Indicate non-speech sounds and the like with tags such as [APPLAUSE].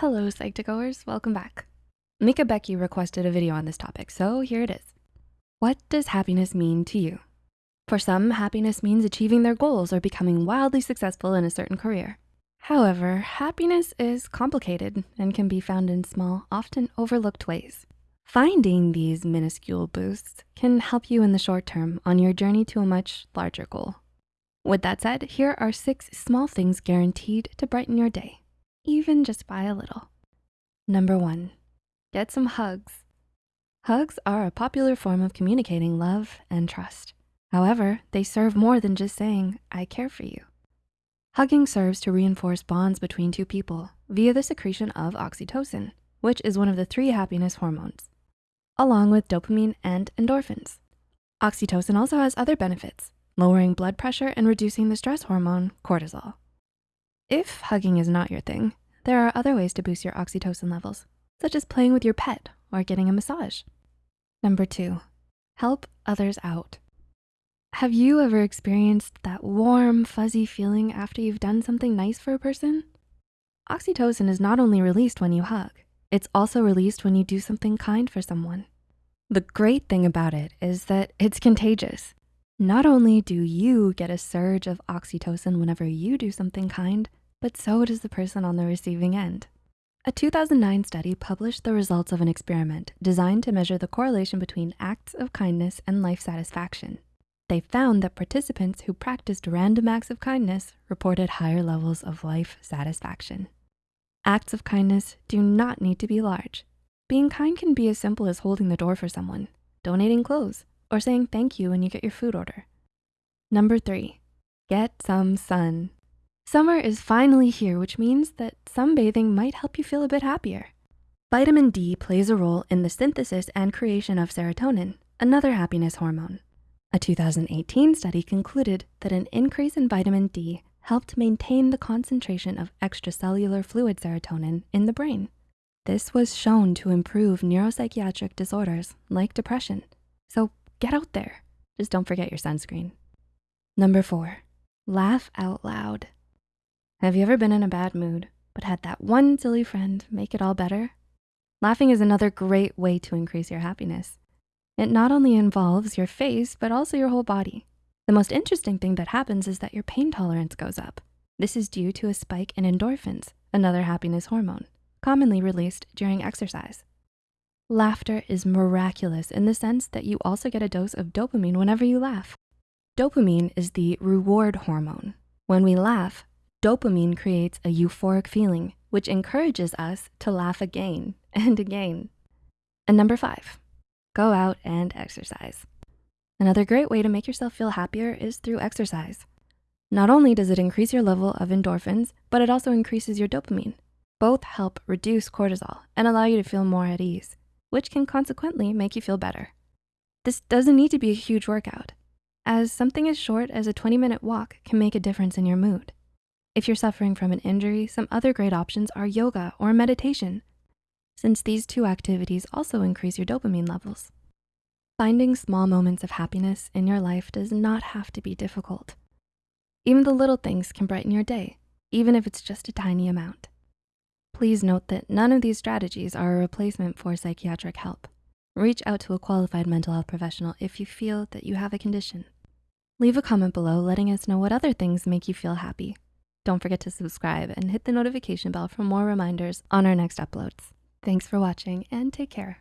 Hello, Psych2Goers, welcome back. Mika Becky requested a video on this topic, so here it is. What does happiness mean to you? For some, happiness means achieving their goals or becoming wildly successful in a certain career. However, happiness is complicated and can be found in small, often overlooked ways. Finding these minuscule boosts can help you in the short term on your journey to a much larger goal. With that said, here are six small things guaranteed to brighten your day even just by a little. Number one, get some hugs. Hugs are a popular form of communicating love and trust. However, they serve more than just saying, I care for you. Hugging serves to reinforce bonds between two people via the secretion of oxytocin, which is one of the three happiness hormones, along with dopamine and endorphins. Oxytocin also has other benefits, lowering blood pressure and reducing the stress hormone, cortisol. If hugging is not your thing, there are other ways to boost your oxytocin levels, such as playing with your pet or getting a massage. Number two, help others out. Have you ever experienced that warm, fuzzy feeling after you've done something nice for a person? Oxytocin is not only released when you hug, it's also released when you do something kind for someone. The great thing about it is that it's contagious. Not only do you get a surge of oxytocin whenever you do something kind, but so does the person on the receiving end. A 2009 study published the results of an experiment designed to measure the correlation between acts of kindness and life satisfaction. They found that participants who practiced random acts of kindness reported higher levels of life satisfaction. Acts of kindness do not need to be large. Being kind can be as simple as holding the door for someone, donating clothes, or saying thank you when you get your food order. Number three, get some sun. Summer is finally here, which means that sunbathing might help you feel a bit happier. Vitamin D plays a role in the synthesis and creation of serotonin, another happiness hormone. A 2018 study concluded that an increase in vitamin D helped maintain the concentration of extracellular fluid serotonin in the brain. This was shown to improve neuropsychiatric disorders like depression. So get out there, just don't forget your sunscreen. Number four, laugh out loud. Have you ever been in a bad mood, but had that one silly friend make it all better? Laughing is another great way to increase your happiness. It not only involves your face, but also your whole body. The most interesting thing that happens is that your pain tolerance goes up. This is due to a spike in endorphins, another happiness hormone, commonly released during exercise. Laughter is miraculous in the sense that you also get a dose of dopamine whenever you laugh. Dopamine is the reward hormone. When we laugh, Dopamine creates a euphoric feeling, which encourages us to laugh again [LAUGHS] and again. And number five, go out and exercise. Another great way to make yourself feel happier is through exercise. Not only does it increase your level of endorphins, but it also increases your dopamine. Both help reduce cortisol and allow you to feel more at ease, which can consequently make you feel better. This doesn't need to be a huge workout, as something as short as a 20 minute walk can make a difference in your mood. If you're suffering from an injury, some other great options are yoga or meditation, since these two activities also increase your dopamine levels. Finding small moments of happiness in your life does not have to be difficult. Even the little things can brighten your day, even if it's just a tiny amount. Please note that none of these strategies are a replacement for psychiatric help. Reach out to a qualified mental health professional if you feel that you have a condition. Leave a comment below letting us know what other things make you feel happy. Don't forget to subscribe and hit the notification bell for more reminders on our next uploads. Thanks for watching and take care.